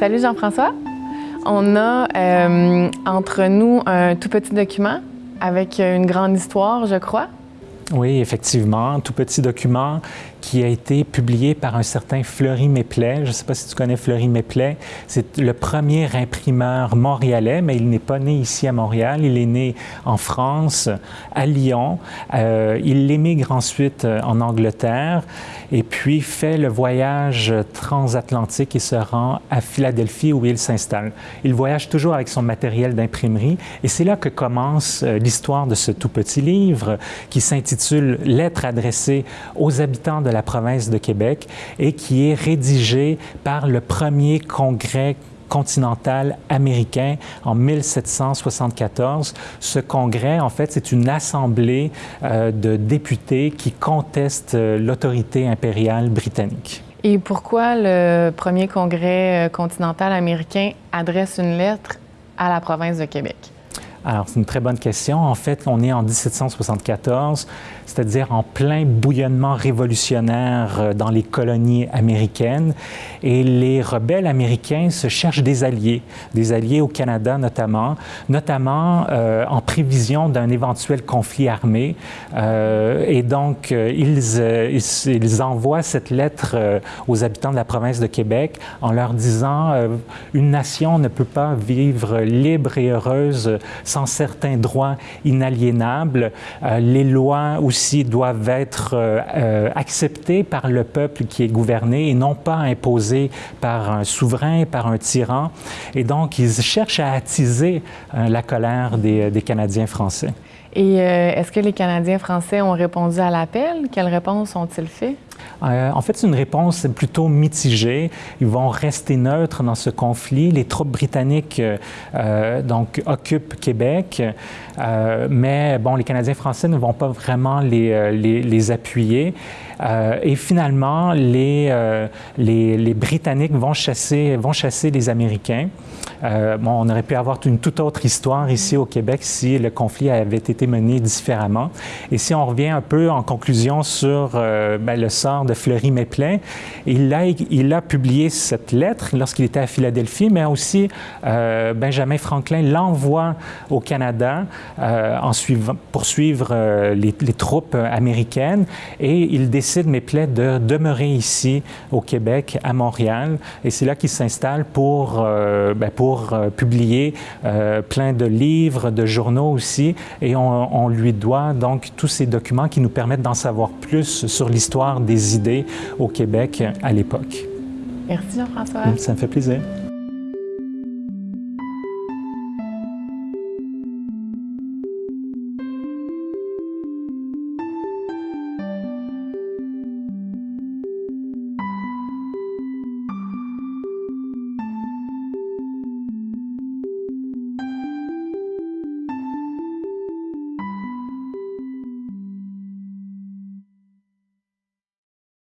Salut Jean-François. On a euh, entre nous un tout petit document avec une grande histoire, je crois. Oui, effectivement, tout petit document qui a été publié par un certain Fleury Méplet. Je ne sais pas si tu connais Fleury Méplet. C'est le premier imprimeur montréalais, mais il n'est pas né ici à Montréal. Il est né en France, à Lyon. Euh, il émigre ensuite euh, en Angleterre et puis fait le voyage transatlantique et se rend à Philadelphie où il s'installe. Il voyage toujours avec son matériel d'imprimerie et c'est là que commence euh, l'histoire de ce tout petit livre qui s'intitule Lettres adressées aux habitants de la province de Québec et qui est rédigé par le premier congrès continental américain en 1774. Ce congrès, en fait, c'est une assemblée euh, de députés qui contestent euh, l'autorité impériale britannique. Et pourquoi le premier congrès euh, continental américain adresse une lettre à la province de Québec? Alors, c'est une très bonne question. En fait, on est en 1774, c'est-à-dire en plein bouillonnement révolutionnaire euh, dans les colonies américaines. Et les rebelles américains se cherchent des alliés, des alliés au Canada notamment, notamment euh, en prévision d'un éventuel conflit armé. Euh, et donc, ils, ils, envoient cette lettre aux habitants de la province de Québec en leur disant une nation ne peut pas vivre libre et heureuse sans certains droits inaliénables. Euh, les lois aussi doivent être euh, euh, acceptées par le peuple qui est gouverné et non pas imposées par un souverain, par un tyran. Et donc, ils cherchent à attiser la colère des, des Canadiens français. Et est-ce que les Canadiens français ont répondu à l'appel? Quelles réponses ont-ils fait? Euh, en fait, c'est une réponse plutôt mitigée. Ils vont rester neutres dans ce conflit. Les troupes britanniques euh, euh, donc, occupent Québec, mais bon, les Canadiens français ne vont pas vraiment les, les, appuyer. et finalement, les, les, les, Britanniques vont chasser, vont chasser les Américains. bon, on aurait pu avoir une toute autre histoire ici au Québec si le conflit avait été mené différemment. Et si on revient un peu en conclusion sur ben, le sort de Fleury Méplein. Il a, publié cette lettre lorsqu'il était à Philadelphie, mais aussi euh, Benjamin Franklin l'envoie au Canada euh, pour suivre euh, les, troupes américaines et il décide, Méplein, de demeurer ici au Québec, à Montréal. Et c'est là qu'il s'installe pour, ben, publier plein de livres, de journaux aussi. Et on, on lui doit donc tous ces documents qui nous permettent d'en savoir plus sur l'histoire des idées au Québec à l'époque. Merci Jean-François. Ça me fait plaisir.